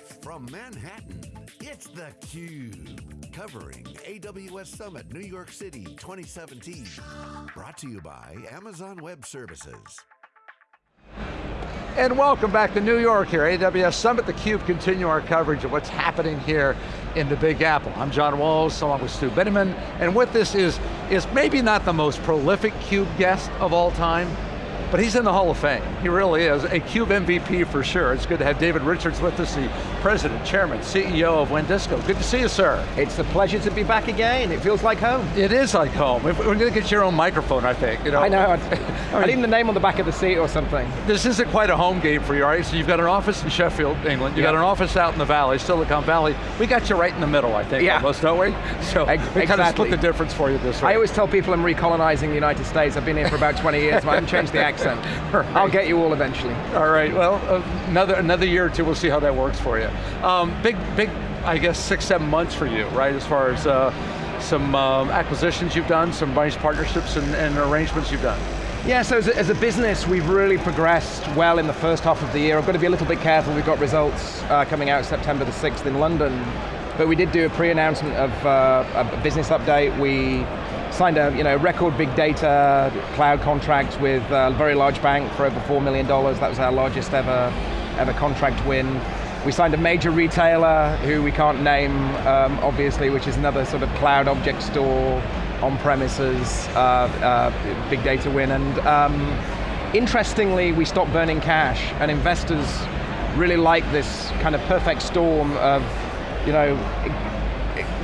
from Manhattan, it's theCUBE. Covering AWS Summit New York City 2017. Brought to you by Amazon Web Services. And welcome back to New York here, AWS Summit, theCUBE, continue our coverage of what's happening here in the Big Apple. I'm John Walls, along with Stu Miniman, and with this is, is maybe not the most prolific CUBE guest of all time, but he's in the Hall of Fame. He really is, a CUBE MVP for sure. It's good to have David Richards with us, the President, Chairman, CEO of WANdisco. Good to see you, sir. It's a pleasure to be back again. It feels like home. It is like home. We're going to get your own microphone, I think. You know? I know. I need the name on the back of the seat or something. This isn't quite a home game for you, right? So you've got an office in Sheffield, England. You yep. got an office out in the valley, Silicon Valley. We got you right in the middle, I think, yeah. almost, don't we? So exactly. we kind of split the difference for you this way. I always tell people I'm recolonizing the United States. I've been here for about 20 years, but I haven't changed the accent. I'll get you all eventually. All right, well, uh, another, another year or two, we'll see how that works for you. Um, big, big, I guess, six, seven months for you, right, as far as uh, some um, acquisitions you've done, some nice partnerships and, and arrangements you've done. Yeah, so as a, as a, business, we've really progressed well in the first half of the year. I've got to be a little bit careful, we've got results uh, coming out September the 6th in London, but we did do a pre-announcement of uh, a business update. We signed a you know, record big data cloud contract with a very large bank for over $4 million. That was our largest ever, ever contract win. We signed a major retailer who we can't name, um, obviously, which is another sort of cloud object store, on-premises, uh, uh, big data win. And um, interestingly, we stopped burning cash, and investors really like this kind of perfect storm of, you know,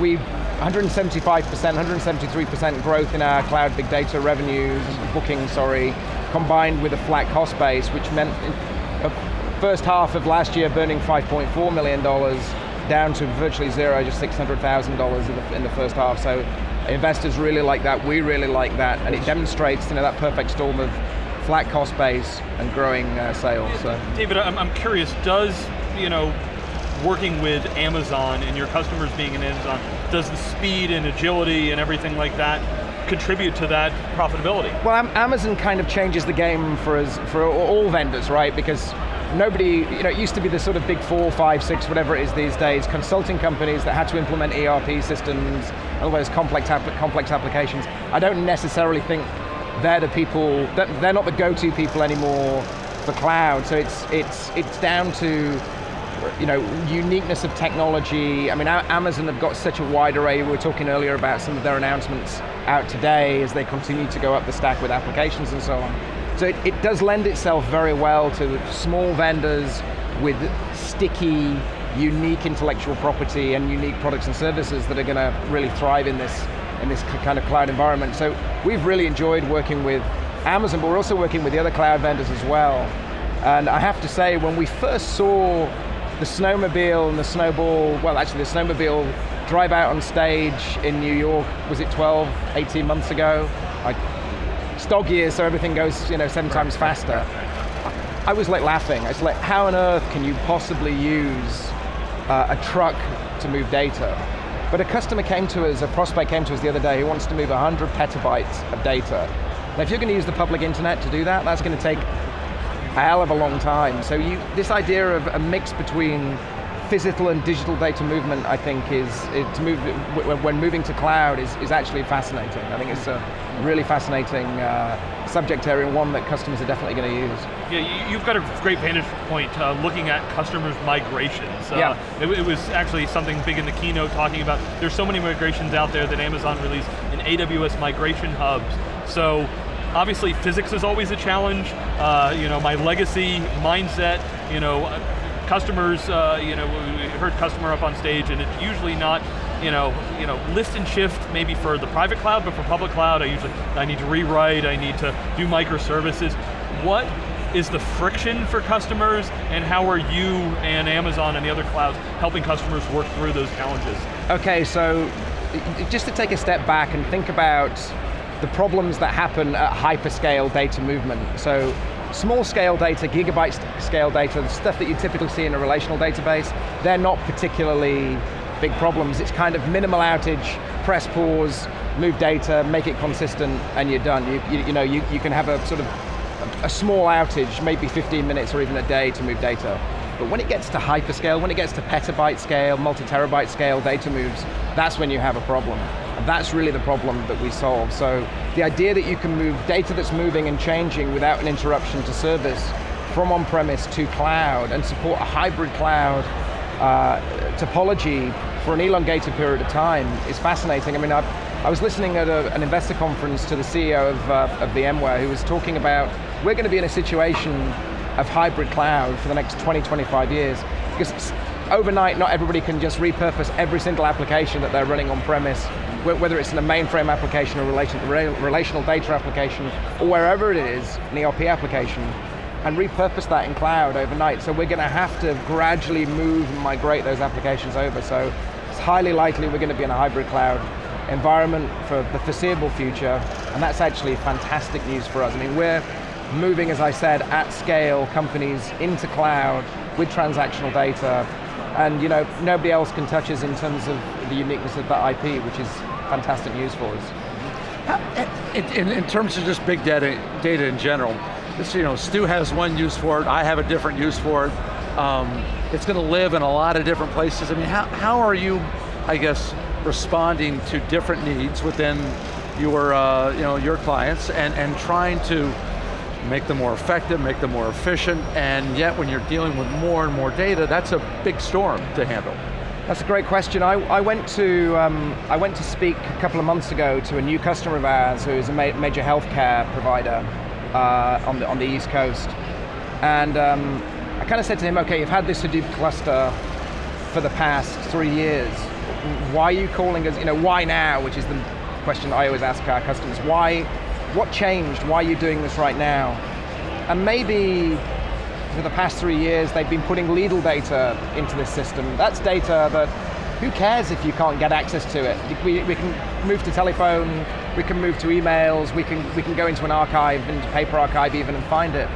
we 175%, 173% growth in our cloud big data revenues, bookings, sorry, combined with a flat cost base, which meant first half of last year burning $5.4 million, down to virtually zero, just $600,000 in, in the first half. So investors really like that, we really like that, and it demonstrates you know, that perfect storm of flat cost base and growing uh, sales. So. David, I'm, I'm curious, does you know, working with Amazon and your customers being in Amazon, does the speed and agility and everything like that contribute to that profitability? Well, Amazon kind of changes the game for us, for all vendors, right? Because nobody, you know, it used to be the sort of big four, five, six, whatever it is these days, consulting companies that had to implement ERP systems, all those complex, complex applications. I don't necessarily think they're the people, they're not the go-to people anymore for cloud, so it's, it's, it's down to you know, uniqueness of technology. I mean, Amazon have got such a wide array. We were talking earlier about some of their announcements out today as they continue to go up the stack with applications and so on. So it, it does lend itself very well to small vendors with sticky, unique intellectual property and unique products and services that are going to really thrive in this, in this kind of cloud environment. So we've really enjoyed working with Amazon, but we're also working with the other cloud vendors as well. And I have to say, when we first saw the snowmobile and the snowball, well actually the snowmobile drive out on stage in New York, was it 12, 18 months ago? I, it's dog years, so everything goes you know, seven times faster. I was like laughing. I was like, how on earth can you possibly use uh, a truck to move data? But a customer came to us, a prospect came to us the other day who wants to move 100 petabytes of data. Now if you're going to use the public internet to do that, that's going to take a hell of a long time. So you, this idea of a mix between physical and digital data movement, I think, is, move when moving to cloud is, is actually fascinating. I think it's a really fascinating uh, subject area, and one that customers are definitely going to use. Yeah, you've got a great vantage point uh, looking at customers' migrations. Uh, yeah. It, it, was actually something big in the keynote talking about, there's so many migrations out there that Amazon released in AWS migration hubs. So Obviously, physics is always a challenge. Uh, you know, my legacy mindset, you know, customers, uh, you know, we heard customer up on stage and it's usually not, you know, you know, lift and shift maybe for the private cloud, but for public cloud, I usually, I need to rewrite, I need to do microservices. What is the friction for customers and how are you and Amazon and the other clouds helping customers work through those challenges? Okay, so just to take a step back and think about the problems that happen at hyperscale data movement. So small scale data, gigabyte scale data, the stuff that you typically see in a relational database, they're not particularly big problems. It's kind of minimal outage, press pause, move data, make it consistent, and you're done. You, you, you know, you, you can have a sort of a, small outage, maybe 15 minutes or even a day to move data. But when it gets to hyperscale, when it gets to petabyte scale, multi-terabyte scale data moves, that's when you have a problem. That's really the problem that we solve. So the idea that you can move data that's moving and changing without an interruption to service from on-premise to cloud and support a hybrid cloud uh, topology for an elongated period of time is fascinating. I mean, I, I was listening at a, an investor conference to the CEO of, uh, of VMware who was talking about, we're going to be in a situation of hybrid cloud for the next 20, 25 years, because overnight not everybody can just repurpose every single application that they're running on premise, whether it's in a mainframe application or relational data application, or wherever it is, an ERP application, and repurpose that in cloud overnight. So we're going to have to gradually move and migrate those applications over. So it's highly likely we're going to be in a hybrid cloud environment for the foreseeable future, and that's actually fantastic news for us. I mean, we're moving, as I said, at scale companies into cloud with transactional data, and you know, nobody else can touch us in terms of the uniqueness of that IP, which is fantastic news for us. In, in, in terms of just big data, data in general, this, you know, Stu has one use for it, I have a different use for it. Um, it's going to live in a lot of different places. I mean, how, how are you, I guess, responding to different needs within your, uh, you know, your clients and, and trying to make them more effective, make them more efficient, and yet when you're dealing with more and more data, that's a big storm to handle. That's a great question. I, I went to um, I went to speak a couple of months ago to a new customer of ours who is a ma major healthcare provider uh, on the on the East Coast, and um, I kind of said to him, "Okay, you've had this Hadoop cluster for the past three years. Why are you calling us? You know, why now? Which is the question I always ask our customers. Why? What changed? Why are you doing this right now? And maybe for the past three years, they've been putting legal data into this system. That's data that, who cares if you can't get access to it? We, we can move to telephone, we can move to emails, we can, we can go into an archive, into paper archive even and find it.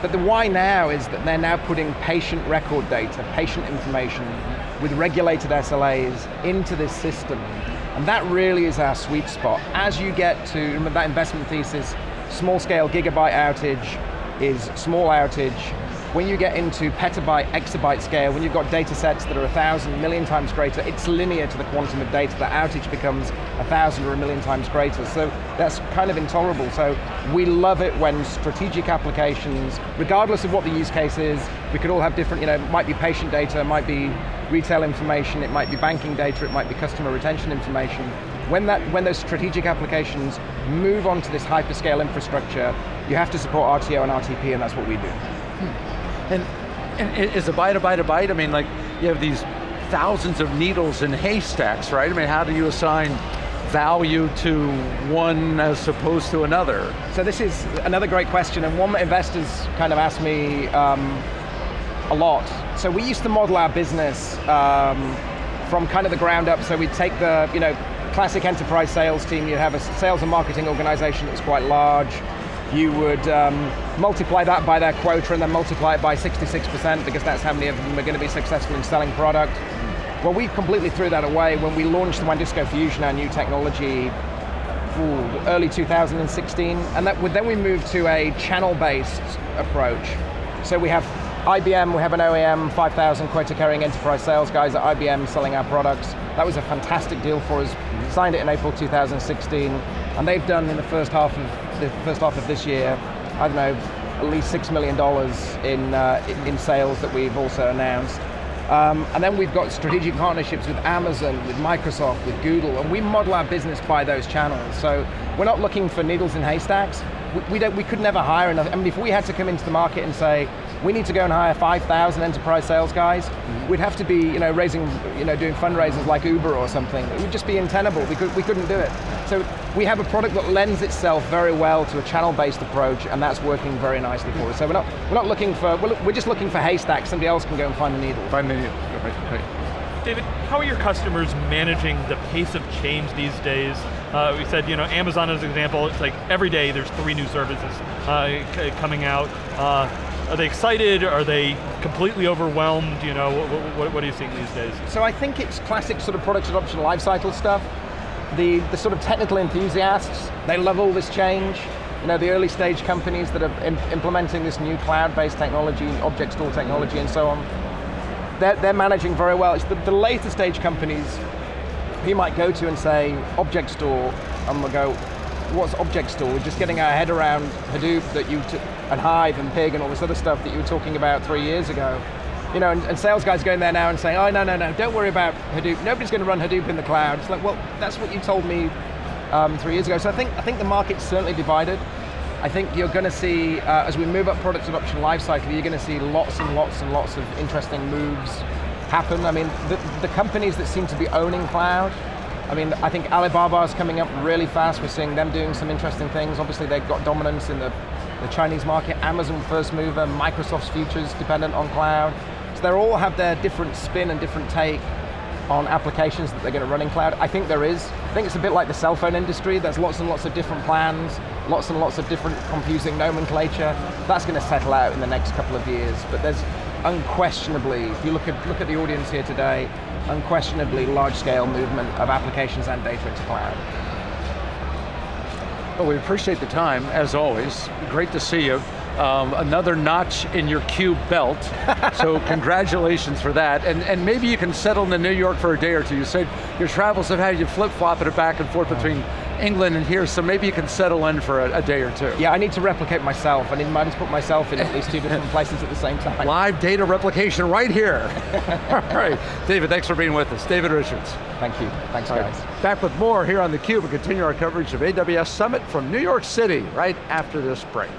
But the why now is that they're now putting patient record data, patient information with regulated SLAs into this system. And that really is our sweet spot. As you get to, remember that investment thesis, small scale gigabyte outage is small outage, when you get into petabyte, exabyte scale, when you've got data sets that are a thousand, million times greater, it's linear to the quantum of data. The outage becomes a thousand or a million times greater. So that's kind of intolerable. So we love it when strategic applications, regardless of what the use case is, we could all have different, you know, it might be patient data, it might be retail information, it might be banking data, it might be customer retention information. When, that, when those strategic applications move onto this hyperscale infrastructure, you have to support RTO and RTP, and that's what we do. Hmm. And, and is a byte a byte a byte? I mean, like, you have these thousands of needles in haystacks, right? I mean, how do you assign value to one as opposed to another? So this is another great question, and one that investors kind of ask me um, a lot. So we used to model our business um, from kind of the ground up, so we'd take the, you know, classic enterprise sales team, you'd have a sales and marketing organization that was quite large, you would um, multiply that by their quota and then multiply it by 66% because that's how many of them are going to be successful in selling product. Well, we completely threw that away when we launched the WANdisco Fusion, our new technology, ooh, early 2016, and that, then we moved to a channel-based approach. So we have IBM, we have an OEM, 5,000 quota-carrying enterprise sales guys at IBM selling our products. That was a fantastic deal for us. Signed it in April 2016, and they've done in the first half of the first half of this year, I don't know, at least six million dollars in uh, in sales that we've also announced. Um, and then we've got strategic partnerships with Amazon, with Microsoft, with Google, and we model our business by those channels. So we're not looking for needles in haystacks. We, we, don't, we could never hire enough. I mean, if we had to come into the market and say, we need to go and hire 5,000 enterprise sales guys, we'd have to be, you know, raising, you know, doing fundraisers like Uber or something. It would just be untenable. We, could, we couldn't do it. So we have a product that lends itself very well to a channel-based approach, and that's working very nicely for us. So we're not, we're not looking for, we're just looking for haystacks. Somebody else can go and find the needle. Find the needle. David, how are your customers managing the pace of change these days? Uh, we said, you know, Amazon as an example, it's like every day there's three new services uh, coming out. Uh, are they excited? Are they completely overwhelmed? You know, what, what, what, are you seeing these days? So I think it's classic sort of product adoption lifecycle stuff. The, the sort of technical enthusiasts, they love all this change. you know, the early stage companies that are im implementing this new cloud-based technology, object store technology and so on, they're, they're managing very well. It's the, the later stage companies you might go to and say, object store, and we'll go, what's object store? Just getting our head around Hadoop that you, and Hive and Pig and all this other stuff that you were talking about three years ago. You know, and, and sales guys going there now and saying, oh, no, no, no, don't worry about Hadoop. Nobody's going to run Hadoop in the cloud. It's like, well, that's what you told me um, three years ago. So I think, I think the market's certainly divided. I think you're going to see, uh, as we move up product adoption lifecycle, you're going to see lots and lots and lots of interesting moves happen. I mean, the, the companies that seem to be owning cloud, I mean, I think Alibaba is coming up really fast. We're seeing them doing some interesting things. Obviously, they've got dominance in the, the Chinese market. Amazon first mover, Microsoft's futures dependent on cloud. So they all have their different spin and different take on applications that they're going to run in cloud? I think there is. I think it's a bit like the cell phone industry. There's lots and lots of different plans, lots and lots of different confusing nomenclature. That's going to settle out in the next couple of years. But there's unquestionably, if you look at, look at the audience here today, unquestionably large scale movement of applications and data into cloud. Well, we appreciate the time, as always. Great to see you. Um, another notch in your cube belt. so congratulations for that. And, and maybe you can settle into New York for a day or two. You said your travels have had you flip-flopping it back and forth between England and here, so maybe you can settle in for a, a, day or two. Yeah, I need to replicate myself. I need to put myself in at least two different places at the same time. Live data replication right here. All right, David, thanks for being with us. David Richards. Thank you, thanks All guys. Right. Back with more here on theCUBE and continue our coverage of AWS Summit from New York City right after this break.